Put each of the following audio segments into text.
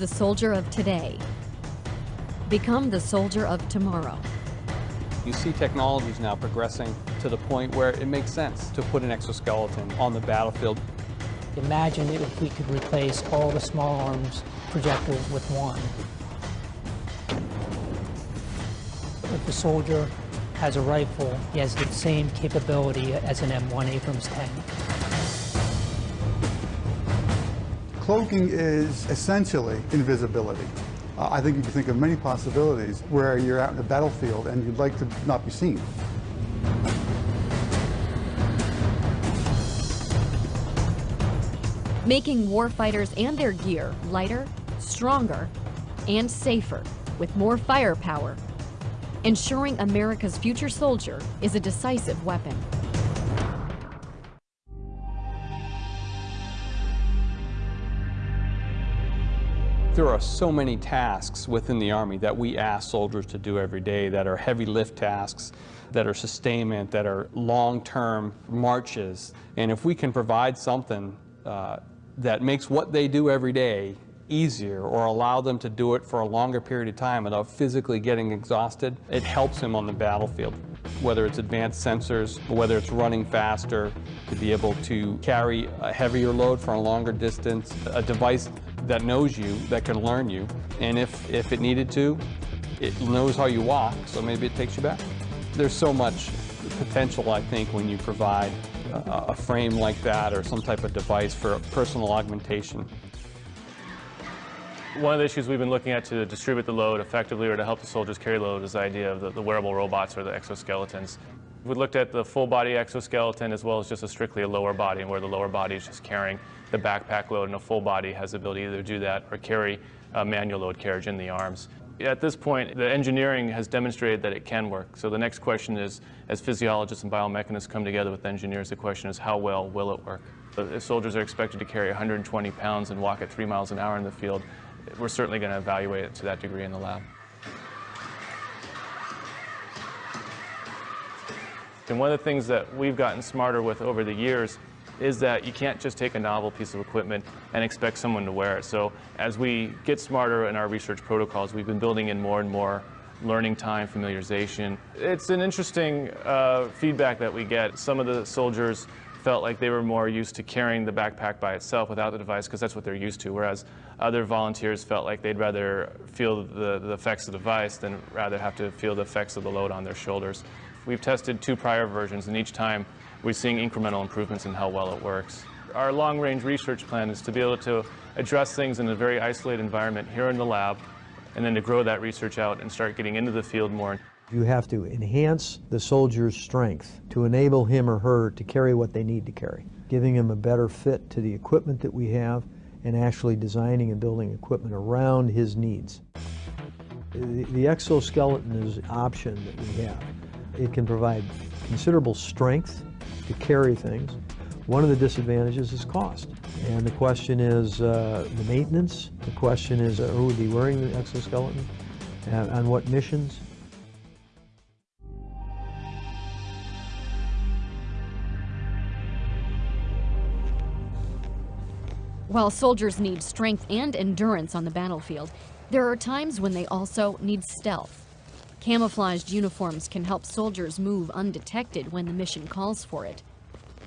How does the soldier of today become the soldier of tomorrow? You see technologies now progressing to the point where it makes sense to put an exoskeleton on the battlefield. Imagine if we could replace all the small arms projectiles with one. If the soldier has a rifle, he has the same capability as an M1 Abrams tank. Cloaking is essentially invisibility. Uh, I think you can think of many possibilities where you're out in the battlefield and you'd like to not be seen. Making warfighters and their gear lighter, stronger, and safer with more firepower. Ensuring America's future soldier is a decisive weapon. There are so many tasks within the Army that we ask soldiers to do every day that are heavy lift tasks, that are sustainment, that are long-term marches. And if we can provide something uh, that makes what they do every day easier or allow them to do it for a longer period of time without physically getting exhausted, it helps him on the battlefield. Whether it's advanced sensors, whether it's running faster, to be able to carry a heavier load for a longer distance, a device that knows you, that can learn you, and if, if it needed to, it knows how you walk, so maybe it takes you back. There's so much potential, I think, when you provide a, frame like that or some type of device for personal augmentation. One of the issues we've been looking at to distribute the load effectively or to help the soldiers carry load is the idea of the, the wearable robots or the exoskeletons. We looked at the full body exoskeleton as well as just a strictly a lower body and where the lower body is just carrying the backpack load and a full body has the ability to either do that or carry a manual load carriage in the arms. At this point, the engineering has demonstrated that it can work. So the next question is, as physiologists and biomechanists come together with engineers, the question is how well will it work? If soldiers are expected to carry 120 pounds and walk at three miles an hour in the field, we're certainly going to evaluate it to that degree in the lab. And one of the things that we've gotten smarter with over the years is that you can't just take a novel piece of equipment and expect someone to wear it. So as we get smarter in our research protocols, we've been building in more and more learning time, familiarization. It's an interesting uh, feedback that we get. Some of the soldiers felt like they were more used to carrying the backpack by itself without the device because that's what they're used to, whereas other volunteers felt like they'd rather feel the, the effects of the device than rather have to feel the effects of the load on their shoulders. We've tested two prior versions, and each time we're seeing incremental improvements in how well it works. Our long-range research plan is to be able to address things in a very isolated environment here in the lab, and then to grow that research out and start getting into the field more. You have to enhance the soldier's strength to enable him or her to carry what they need to carry, giving him a better fit to the equipment that we have and actually designing and building equipment around his needs. The, exoskeleton is an option that we have. It can provide considerable strength to carry things. One of the disadvantages is cost. And the question is uh, the maintenance. The question is uh, who would be wearing the exoskeleton and on what missions. While soldiers need strength and endurance on the battlefield, there are times when they also need stealth. Camouflaged uniforms can help soldiers move undetected when the mission calls for it.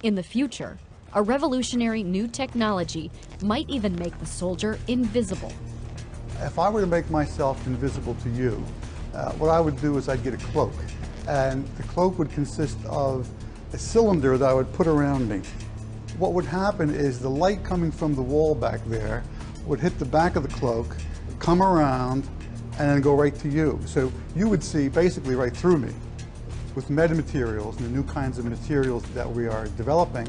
In the future, a revolutionary new technology might even make the soldier invisible. If I were to make myself invisible to you, uh, what I would do is I'd get a cloak. And the cloak would consist of a cylinder that I would put around me. What would happen is the light coming from the wall back there would hit the back of the cloak, come around, and then go right to you. So you would see basically right through me. With metamaterials and the new kinds of materials that we are developing,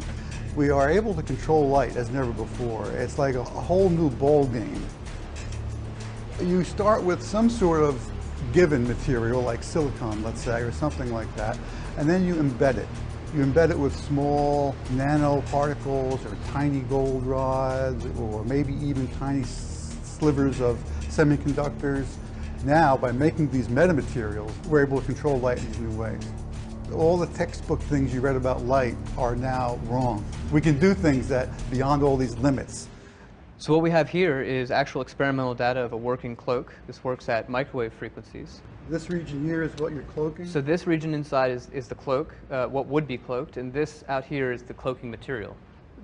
we are able to control light as never before. It's like a, a whole new ball game. You start with some sort of given material like silicon, let's say, or something like that, and then you embed it. You embed it with small nanoparticles or tiny gold rods or maybe even tiny slivers of semiconductors now, by making these metamaterials, we're able to control light in these new ways. All the textbook things you read about light are now wrong. We can do things that beyond all these limits. So what we have here is actual experimental data of a working cloak. This works at microwave frequencies. This region here is what you're cloaking? So this region inside is, is the cloak, uh, what would be cloaked, and this out here is the cloaking material.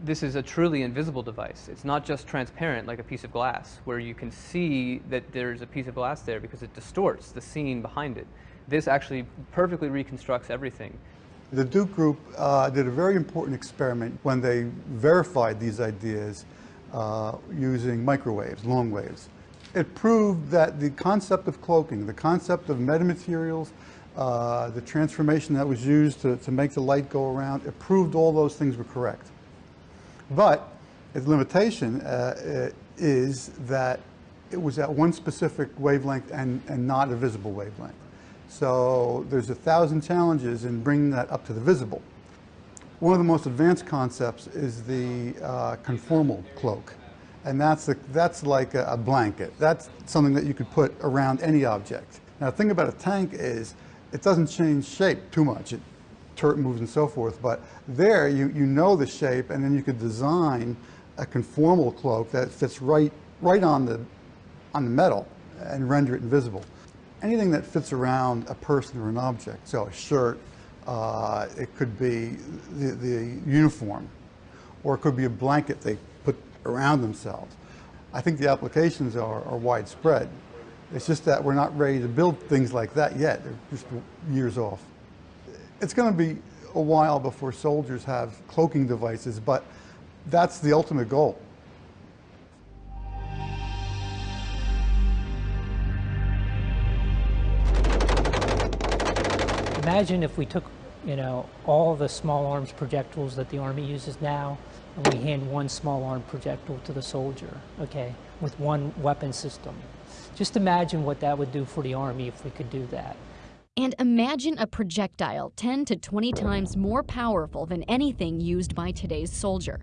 This is a truly invisible device. It's not just transparent like a piece of glass, where you can see that there's a piece of glass there because it distorts the scene behind it. This actually perfectly reconstructs everything. The Duke Group uh, did a very important experiment when they verified these ideas uh, using microwaves, long waves. It proved that the concept of cloaking, the concept of metamaterials, uh, the transformation that was used to, to make the light go around, it proved all those things were correct. But its limitation uh, is that it was at one specific wavelength and, and not a visible wavelength. So there's a thousand challenges in bringing that up to the visible. One of the most advanced concepts is the uh, conformal cloak. And that's, a, that's like a, a, blanket. That's something that you could put around any object. Now the thing about a tank is it doesn't change shape too much. It turret moves and so forth, but there you, you know the shape and then you could design a conformal cloak that fits right, right on, the, on the metal and render it invisible. Anything that fits around a person or an object, so a shirt, uh, it could be the, the uniform, or it could be a blanket they put around themselves. I think the applications are, are widespread. It's just that we're not ready to build things like that yet. They're just years off. It's going to be a while before soldiers have cloaking devices, but that's the ultimate goal. Imagine if we took you know, all the small arms projectiles that the Army uses now, and we hand one small arm projectile to the soldier, okay, with one weapon system. Just imagine what that would do for the Army if we could do that. And imagine a projectile 10 to 20 times more powerful than anything used by today's soldier.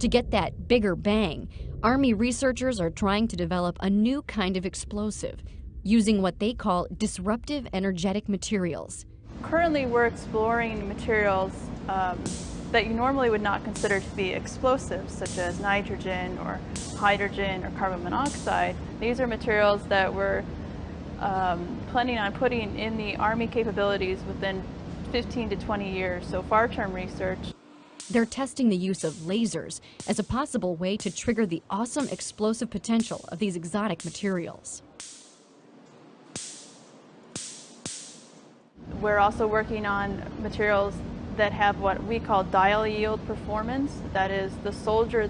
To get that bigger bang, Army researchers are trying to develop a new kind of explosive, using what they call disruptive energetic materials. Currently, we're exploring materials um, that you normally would not consider to be explosives, such as nitrogen or hydrogen or carbon monoxide. These are materials that we're um, planning on putting in the Army capabilities within 15 to 20 years, so far-term research. They're testing the use of lasers as a possible way to trigger the awesome explosive potential of these exotic materials. We're also working on materials that have what we call dial yield performance. That is, the soldier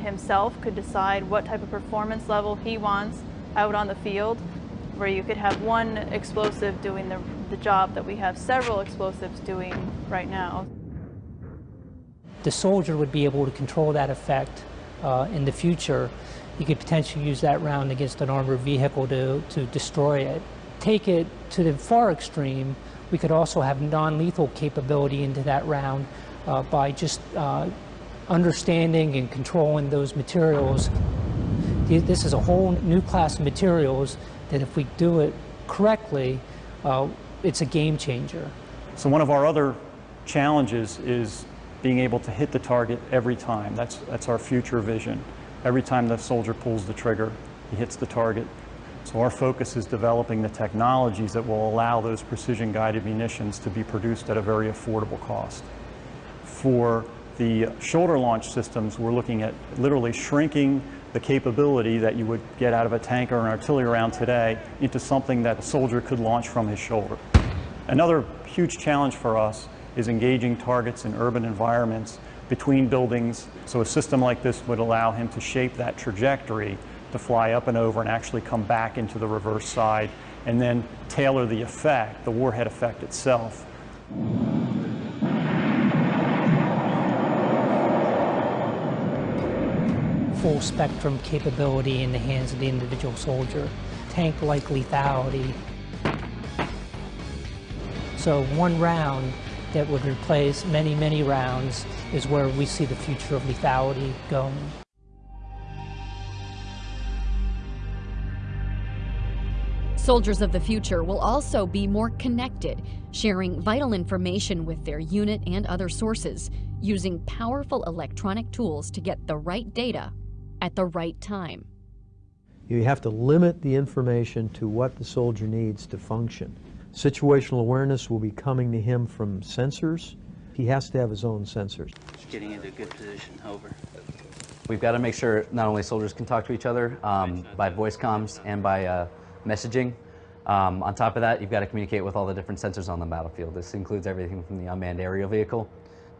himself could decide what type of performance level he wants out on the field, where you could have one explosive doing the, the job that we have several explosives doing right now. The soldier would be able to control that effect uh, in the future. You could potentially use that round against an armored vehicle to, to destroy it. Take it to the far extreme, we could also have non-lethal capability into that round uh, by just uh, understanding and controlling those materials. This is a whole new class of materials that if we do it correctly, uh, it's a game changer. So one of our other challenges is being able to hit the target every time. That's, that's our future vision. Every time the soldier pulls the trigger, he hits the target. So our focus is developing the technologies that will allow those precision-guided munitions to be produced at a very affordable cost. For the shoulder launch systems, we're looking at literally shrinking the capability that you would get out of a tank or an artillery round today into something that a soldier could launch from his shoulder. Another huge challenge for us is engaging targets in urban environments between buildings. So a system like this would allow him to shape that trajectory to fly up and over and actually come back into the reverse side and then tailor the effect, the warhead effect itself. Full spectrum capability in the hands of the individual soldier, tank-like lethality. So one round that would replace many, many rounds is where we see the future of lethality going. Soldiers of the future will also be more connected, sharing vital information with their unit and other sources, using powerful electronic tools to get the right data at the right time. You have to limit the information to what the soldier needs to function. Situational awareness will be coming to him from sensors. He has to have his own sensors. Just getting into a good position. Over. We've got to make sure not only soldiers can talk to each other um, by voice comms and by uh, messaging. Um, on top of that, you've got to communicate with all the different sensors on the battlefield. This includes everything from the unmanned aerial vehicle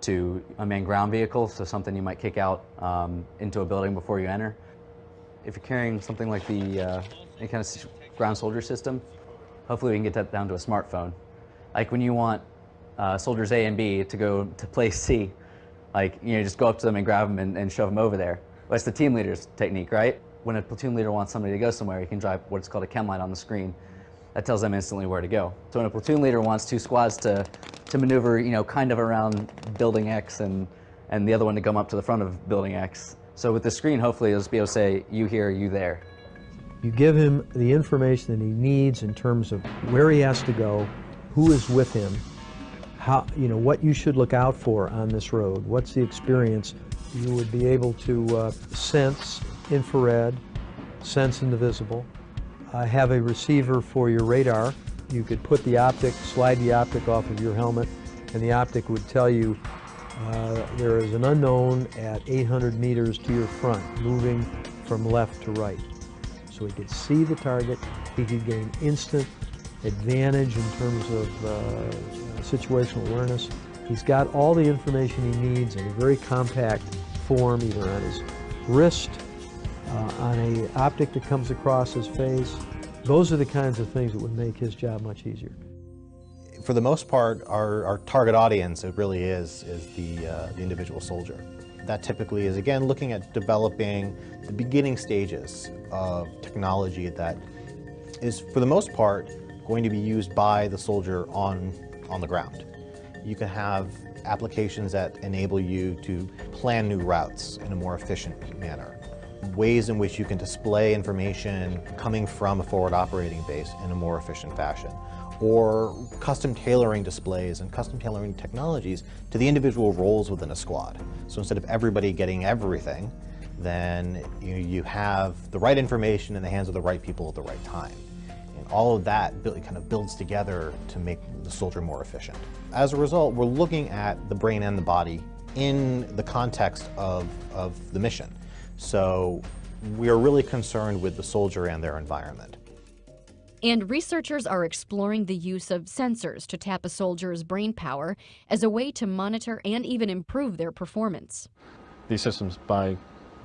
to unmanned ground vehicle, so something you might kick out um, into a building before you enter. If you're carrying something like the uh, any kind of ground soldier system, hopefully we can get that down to a smartphone. Like when you want uh, soldiers A and B to go to place C, like, you know, just go up to them and grab them and, and shove them over there. That's the team leader's technique, right? When a platoon leader wants somebody to go somewhere, he can drive what's called a chem light on the screen. That tells them instantly where to go. So when a platoon leader wants two squads to, to maneuver, you know, kind of around building X and, and the other one to come up to the front of building X. So with the screen, hopefully, it'll just be able to say, you here, you there. You give him the information that he needs in terms of where he has to go, who is with him, how, you know, what you should look out for on this road. What's the experience? You would be able to uh, sense infrared, sense invisible, I have a receiver for your radar. You could put the optic, slide the optic off of your helmet, and the optic would tell you uh, there is an unknown at 800 meters to your front, moving from left to right. So he could see the target, he could gain instant advantage in terms of uh, situational awareness. He's got all the information he needs in a very compact form, either on his wrist, on a optic that comes across his face. Those are the kinds of things that would make his job much easier. For the most part, our, our target audience, it really is, is the, uh, the individual soldier. That typically is, again, looking at developing the beginning stages of technology that is, for the most part, going to be used by the soldier on on the ground. You can have applications that enable you to plan new routes in a more efficient manner. Ways in which you can display information coming from a forward operating base in a more efficient fashion. Or custom tailoring displays and custom tailoring technologies to the individual roles within a squad. So instead of everybody getting everything, then you, you have the right information in the hands of the right people at the right time And all of that kind of builds together to make the soldier more efficient. As a result, we're looking at the brain and the body in the context of, of the mission. So we are really concerned with the soldier and their environment. And researchers are exploring the use of sensors to tap a soldier's brain power as a way to monitor and even improve their performance. These systems, by,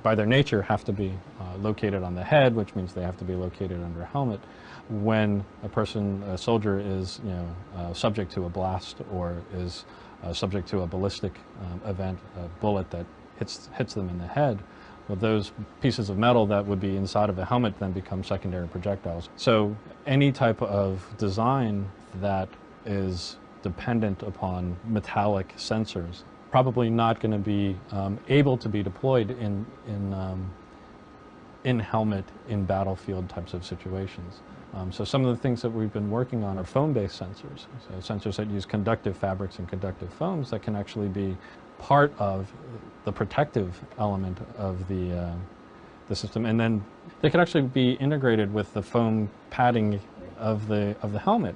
by their nature, have to be uh, located on the head, which means they have to be located under a helmet when a person, a soldier is, you know, uh, subject to a blast or is uh, subject to a ballistic um, event, a bullet that hits, hits them in the head, well, those pieces of metal that would be inside of a helmet then become secondary projectiles. So any type of design that is dependent upon metallic sensors probably not going to be um, able to be deployed in, in, um, in helmet in battlefield types of situations. Um, so some of the things that we've been working on are foam-based sensors, so sensors that use conductive fabrics and conductive foams that can actually be part of the protective element of the, uh, the system. And then they could actually be integrated with the foam padding of the, of the helmet.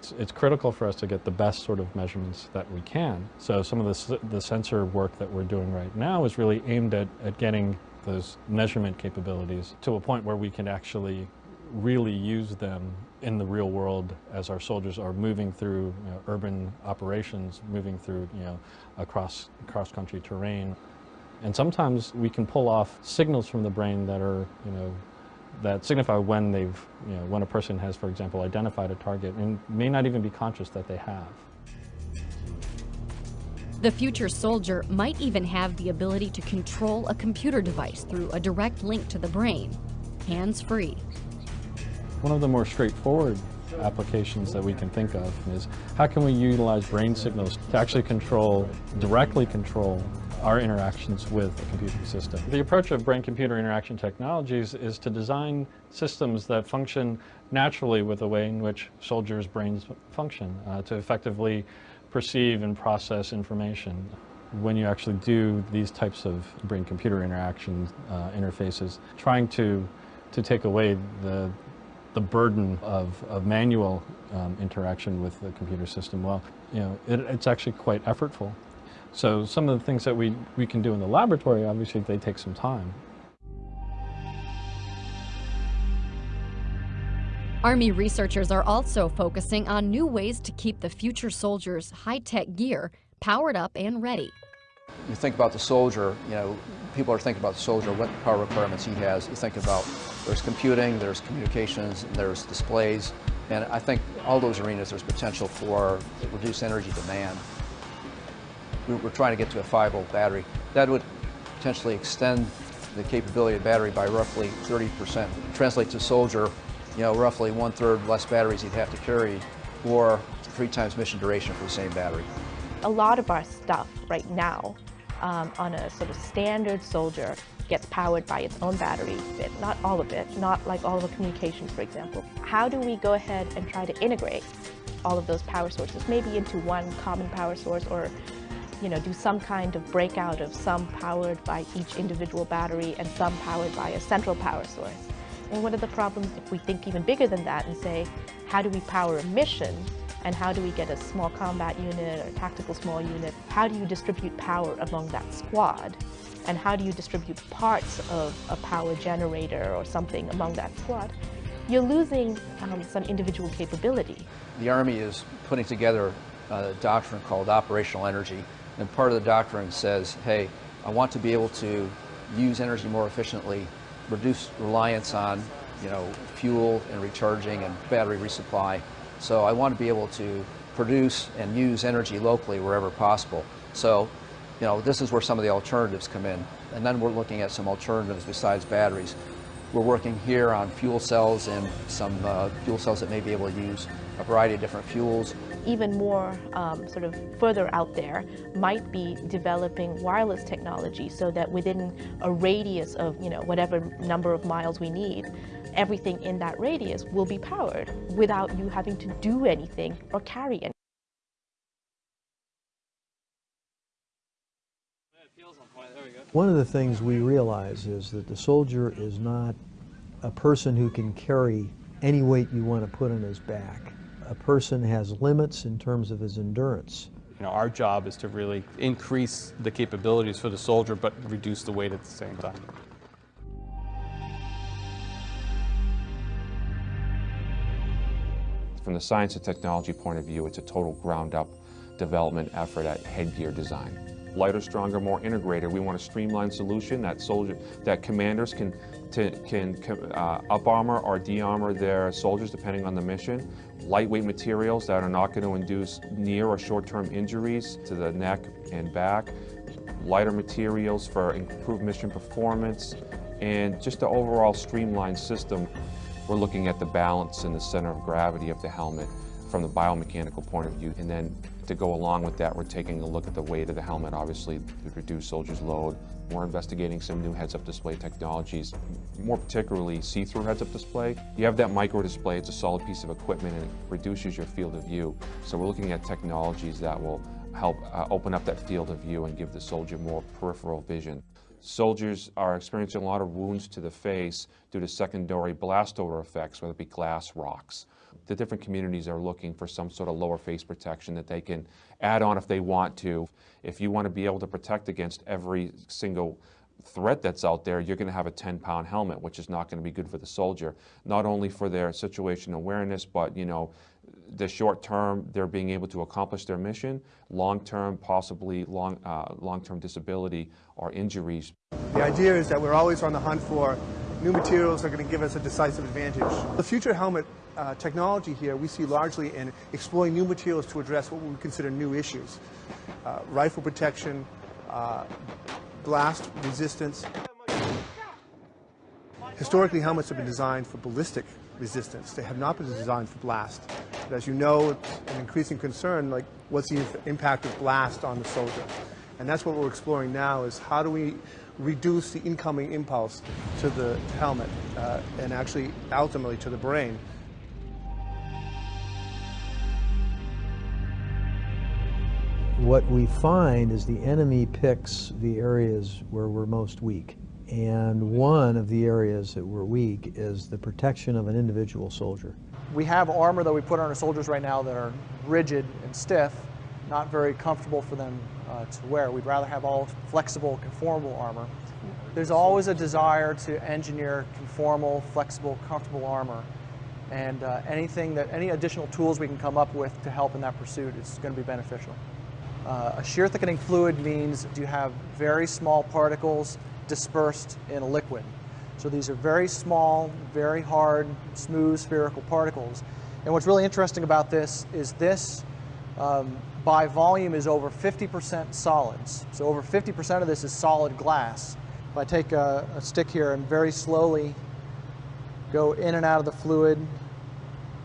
It's, it's, critical for us to get the best sort of measurements that we can. So some of the, the sensor work that we're doing right now is really aimed at, at getting those measurement capabilities to a point where we can actually really use them in the real world as our soldiers are moving through you know, urban operations, moving through you know, across cross-country terrain. And sometimes we can pull off signals from the brain that are, you know, that signify when they've, you know, when a person has, for example, identified a target and may not even be conscious that they have. The future soldier might even have the ability to control a computer device through a direct link to the brain, hands-free. One of the more straightforward applications that we can think of is how can we utilize brain signals to actually control, directly control our interactions with a computing system. The approach of brain-computer interaction technologies is to design systems that function naturally with the way in which soldiers' brains function uh, to effectively perceive and process information. when you actually do these types of brain-computer interaction uh, interfaces, trying to, to take away the, the burden of, of manual um, interaction with the computer system, well, you know, it, it's actually quite effortful. So some of the things that we, we can do in the laboratory, obviously they take some time. Army researchers are also focusing on new ways to keep the future soldiers' high-tech gear powered up and ready. You think about the soldier, you know, people are thinking about the soldier, what power requirements he has. You think about there's computing, there's communications, there's displays, and I think all those arenas there's potential for reduced energy demand. We're trying to get to a 5 volt battery. That would potentially extend the capability of battery by roughly 30%. Translate to soldier, you know, roughly one third less batteries he'd have to carry or three times mission duration for the same battery. A lot of our stuff right now um, on a sort of standard soldier gets powered by its own battery, but not all of it, not like all of the communications, for example. How do we go ahead and try to integrate all of those power sources, maybe into one common power source or you know, do some kind of breakout of some powered by each individual battery and some powered by a central power source. And what are the problems if we think even bigger than that and say, how do we power a mission and how do we get a small combat unit or tactical small unit? How do you distribute power among that squad? And how do you distribute parts of a power generator or something among that squad? You're losing um, some individual capability. The Army is putting together a doctrine called operational energy and part of the doctrine says, hey, I want to be able to use energy more efficiently, reduce reliance on you know, fuel and recharging and battery resupply. So I want to be able to produce and use energy locally wherever possible. So, you know, this is where some of the alternatives come in. And then we're looking at some alternatives besides batteries. We're working here on fuel cells and some uh, fuel cells that may be able to use a variety of different fuels even more um, sort of further out there might be developing wireless technology so that within a radius of you know whatever number of miles we need, everything in that radius will be powered without you having to do anything or carry anything. One of the things we realize is that the soldier is not a person who can carry any weight you want to put on his back a person has limits in terms of his endurance. You know, our job is to really increase the capabilities for the soldier, but reduce the weight at the same time. From the science and technology point of view, it's a total ground-up development effort at headgear design lighter, stronger, more integrated. We want a streamlined solution that soldier, that commanders can to, can uh, up armor or de-armor their soldiers depending on the mission. Lightweight materials that are not going to induce near or short-term injuries to the neck and back. Lighter materials for improved mission performance and just the overall streamlined system. We're looking at the balance and the center of gravity of the helmet from the biomechanical point of view. And then to go along with that, we're taking a look at the weight of the helmet, obviously, to reduce soldiers' load. We're investigating some new heads-up display technologies, more particularly see-through heads-up display. You have that micro display, it's a solid piece of equipment and it reduces your field of view. So we're looking at technologies that will help uh, open up that field of view and give the soldier more peripheral vision. Soldiers are experiencing a lot of wounds to the face due to secondary blast over effects, whether it be glass, rocks the different communities are looking for some sort of lower face protection that they can add on if they want to. If you want to be able to protect against every single threat that's out there, you're going to have a 10-pound helmet, which is not going to be good for the soldier. Not only for their situation awareness, but you know, the short term, they're being able to accomplish their mission. Long term, possibly long uh, long term disability or injuries. The idea is that we're always on the hunt for new materials that are going to give us a decisive advantage. The future helmet uh, technology here we see largely in exploring new materials to address what we consider new issues. Uh, rifle protection, uh, blast resistance. Historically, helmets have been designed for ballistic resistance. They have not been designed for blast. But as you know, it's an increasing concern, like what's the impact of blast on the soldier? And that's what we're exploring now is how do we reduce the incoming impulse to the helmet uh, and actually ultimately to the brain. what we find is the enemy picks the areas where we're most weak. And one of the areas that we're weak is the protection of an individual soldier. We have armor that we put on our soldiers right now that are rigid and stiff, not very comfortable for them uh, to wear. We'd rather have all flexible, conformable armor. There's always a desire to engineer conformal, flexible, comfortable armor. And uh, anything that, any additional tools we can come up with to help in that pursuit is going to be beneficial. Uh, a shear thickening fluid means you have very small particles dispersed in a liquid. So these are very small, very hard, smooth spherical particles. And what's really interesting about this is this um, by volume is over 50% solids. So over 50% of this is solid glass. If I take a, a stick here and very slowly go in and out of the fluid,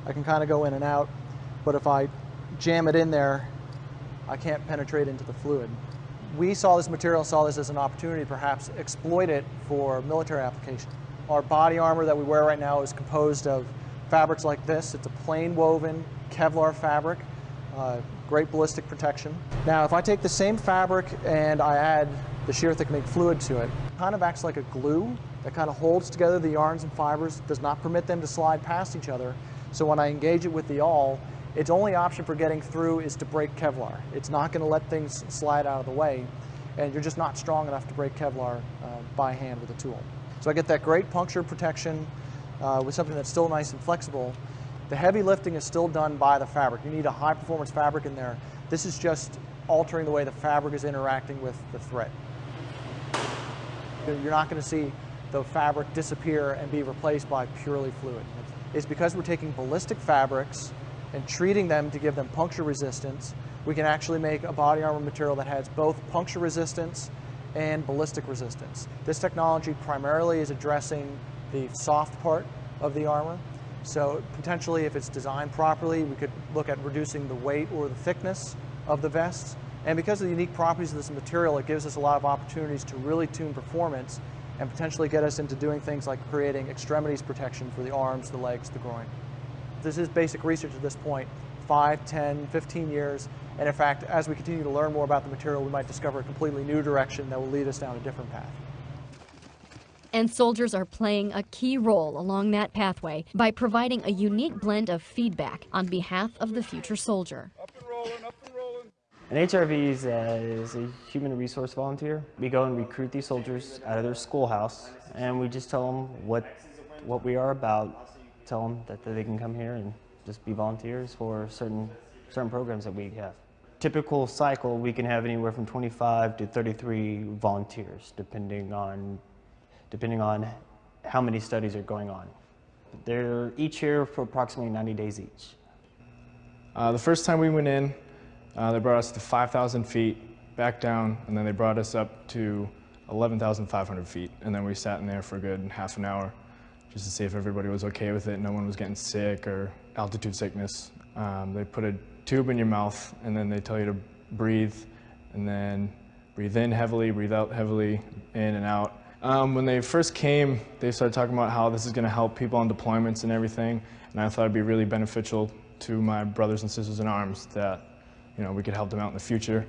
I can kind of go in and out. But if I jam it in there, I can't penetrate into the fluid. We saw this material, saw this as an opportunity perhaps exploit it for military application. Our body armor that we wear right now is composed of fabrics like this. It's a plain woven Kevlar fabric, uh, great ballistic protection. Now if I take the same fabric and I add the shear thickening fluid to it, it kind of acts like a glue that kind of holds together the yarns and fibers, does not permit them to slide past each other. So when I engage it with the awl, its only option for getting through is to break Kevlar. It's not going to let things slide out of the way, and you're just not strong enough to break Kevlar uh, by hand with a tool. So I get that great puncture protection uh, with something that's still nice and flexible. The heavy lifting is still done by the fabric. You need a high performance fabric in there. This is just altering the way the fabric is interacting with the thread. You're not going to see the fabric disappear and be replaced by purely fluid. It's because we're taking ballistic fabrics and treating them to give them puncture resistance, we can actually make a body armor material that has both puncture resistance and ballistic resistance. This technology primarily is addressing the soft part of the armor. So potentially if it's designed properly, we could look at reducing the weight or the thickness of the vests. And because of the unique properties of this material, it gives us a lot of opportunities to really tune performance and potentially get us into doing things like creating extremities protection for the arms, the legs, the groin. This is basic research at this point, 5, 10, 15 years. And in fact, as we continue to learn more about the material, we might discover a completely new direction that will lead us down a different path. And soldiers are playing a key role along that pathway by providing a unique blend of feedback on behalf of the future soldier. An HRV is a, is a human resource volunteer. We go and recruit these soldiers out of their schoolhouse, and we just tell them what, what we are about, tell them that, they can come here and just be volunteers for certain, certain programs that we have. Typical cycle, we can have anywhere from 25 to 33 volunteers, depending on, depending on how many studies are going on. They're each here for approximately 90 days each. Uh, the first time we went in, uh, they brought us to 5,000 feet, back down, and then they brought us up to 11,500 feet. And then we sat in there for a good half an hour just to see if everybody was okay with it. No one was getting sick or altitude sickness. Um, they put a tube in your mouth and then they tell you to breathe and then breathe in heavily, breathe out heavily, in and out. Um, when they first came, they started talking about how this is going to help people on deployments and everything, and I thought it'd be really beneficial to my brothers and sisters in arms that you know, we could help them out in the future.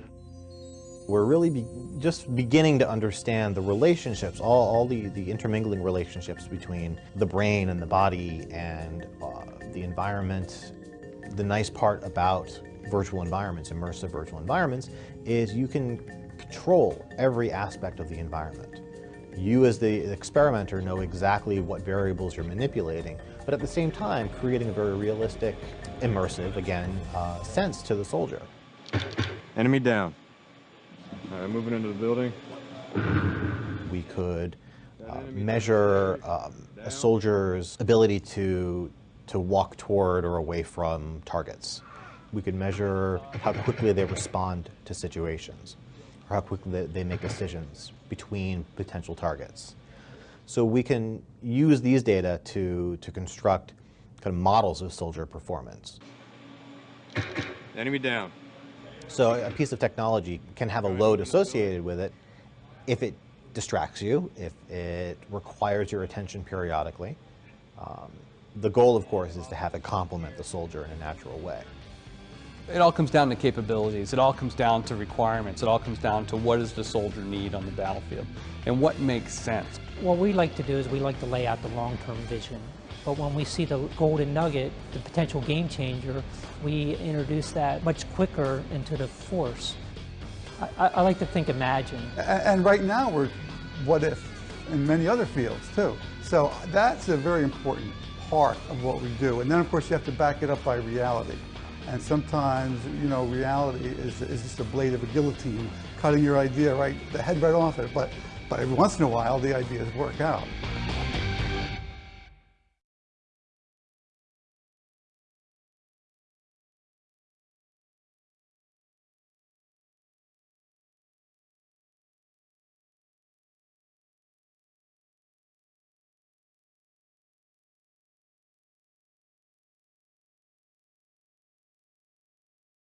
We're really be just beginning to understand the relationships, all, all the, the intermingling relationships between the brain and the body and uh, the environment. The nice part about virtual environments, immersive virtual environments, is you can control every aspect of the environment. You as the experimenter know exactly what variables you're manipulating, but at the same time creating a very realistic, immersive, again, uh, sense to the soldier. Enemy down. All right, moving into the building. We could uh, measure um, a soldier's ability to, to walk toward or away from targets. We could measure how quickly they respond to situations, or how quickly they make decisions between potential targets. So we can use these data to, to construct kind of models of soldier performance. Enemy down. So a piece of technology can have a load associated with it if it distracts you, if it requires your attention periodically. Um, the goal, of course, is to have it complement the soldier in a natural way. It all comes down to capabilities. It all comes down to requirements. It all comes down to what does the soldier need on the battlefield and what makes sense. What we like to do is we like to lay out the long-term vision. But when we see the golden nugget, the potential game changer, we introduce that much quicker into the force. I, I like to think imagine. And right now we're what if in many other fields too. So that's a very important part of what we do. And then of course you have to back it up by reality. And sometimes, you know, reality is, is just a blade of a guillotine, cutting your idea right, the head right off it. But, but every once in a while, the ideas work out.